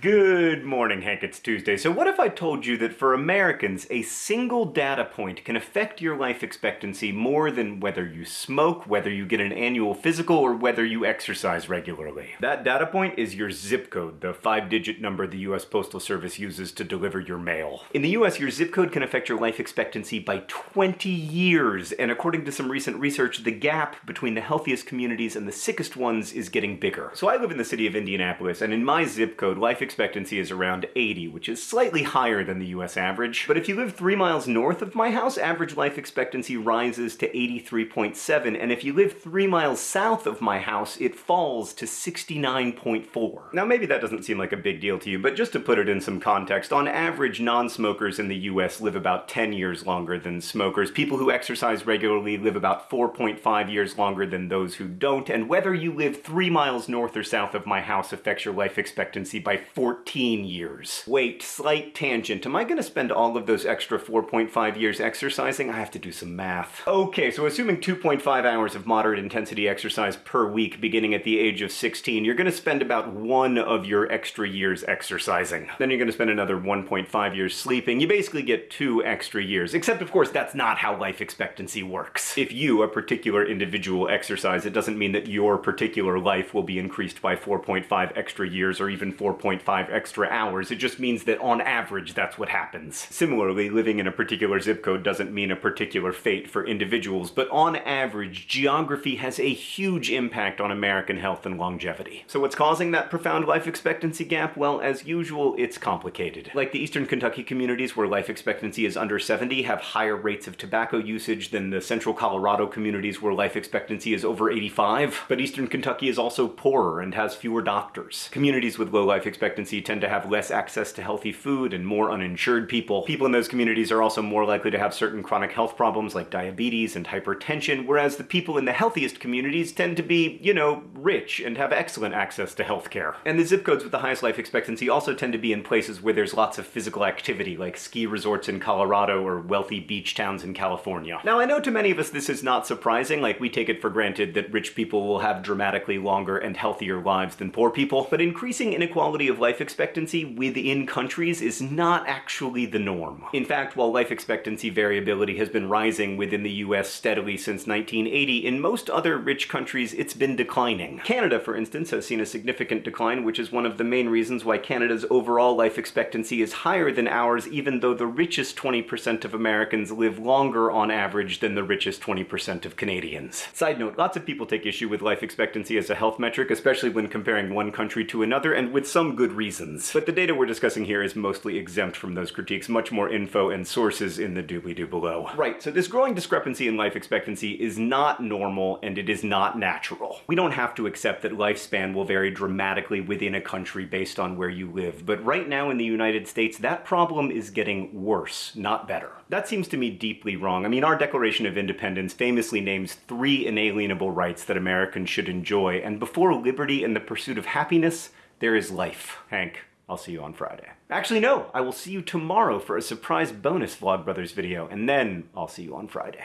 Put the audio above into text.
Good morning, Hank. It's Tuesday. So what if I told you that for Americans, a single data point can affect your life expectancy more than whether you smoke, whether you get an annual physical, or whether you exercise regularly? That data point is your zip code, the five-digit number the US Postal Service uses to deliver your mail. In the US, your zip code can affect your life expectancy by 20 years, and according to some recent research, the gap between the healthiest communities and the sickest ones is getting bigger. So I live in the city of Indianapolis, and in my zip code, life is around 80, which is slightly higher than the US average. But if you live three miles north of my house, average life expectancy rises to 83.7, and if you live three miles south of my house, it falls to 69.4. Now maybe that doesn't seem like a big deal to you, but just to put it in some context, on average, non-smokers in the US live about 10 years longer than smokers. People who exercise regularly live about 4.5 years longer than those who don't, and whether you live three miles north or south of my house affects your life expectancy by 14 years. Wait, slight tangent. Am I gonna spend all of those extra 4.5 years exercising? I have to do some math. Okay, so assuming 2.5 hours of moderate intensity exercise per week beginning at the age of 16, you're gonna spend about one of your extra years exercising. Then you're gonna spend another 1.5 years sleeping. You basically get two extra years. Except, of course, that's not how life expectancy works. If you, a particular individual, exercise, it doesn't mean that your particular life will be increased by 4.5 extra years or even 4.5 five extra hours, it just means that on average that's what happens. Similarly, living in a particular zip code doesn't mean a particular fate for individuals, but on average, geography has a huge impact on American health and longevity. So what's causing that profound life expectancy gap? Well, as usual, it's complicated. Like the eastern Kentucky communities where life expectancy is under 70 have higher rates of tobacco usage than the central Colorado communities where life expectancy is over 85. But eastern Kentucky is also poorer and has fewer doctors. Communities with low life expectancy expectancy tend to have less access to healthy food and more uninsured people. People in those communities are also more likely to have certain chronic health problems like diabetes and hypertension, whereas the people in the healthiest communities tend to be, you know, rich and have excellent access to healthcare. And the zip codes with the highest life expectancy also tend to be in places where there's lots of physical activity, like ski resorts in Colorado or wealthy beach towns in California. Now, I know to many of us this is not surprising, like we take it for granted that rich people will have dramatically longer and healthier lives than poor people, but increasing inequality of life life expectancy within countries is not actually the norm. In fact, while life expectancy variability has been rising within the US steadily since 1980, in most other rich countries it's been declining. Canada, for instance, has seen a significant decline, which is one of the main reasons why Canada's overall life expectancy is higher than ours, even though the richest 20% of Americans live longer on average than the richest 20% of Canadians. Side note, lots of people take issue with life expectancy as a health metric, especially when comparing one country to another, and with some good reasons. But the data we're discussing here is mostly exempt from those critiques, much more info and sources in the doobly-doo below. Right, so this growing discrepancy in life expectancy is not normal and it is not natural. We don't have to accept that lifespan will vary dramatically within a country based on where you live, but right now in the United States, that problem is getting worse, not better. That seems to me deeply wrong. I mean, our Declaration of Independence famously names three inalienable rights that Americans should enjoy, and before liberty and the pursuit of happiness, there is life. Hank, I'll see you on Friday. Actually, no, I will see you tomorrow for a surprise bonus Vlogbrothers video, and then I'll see you on Friday.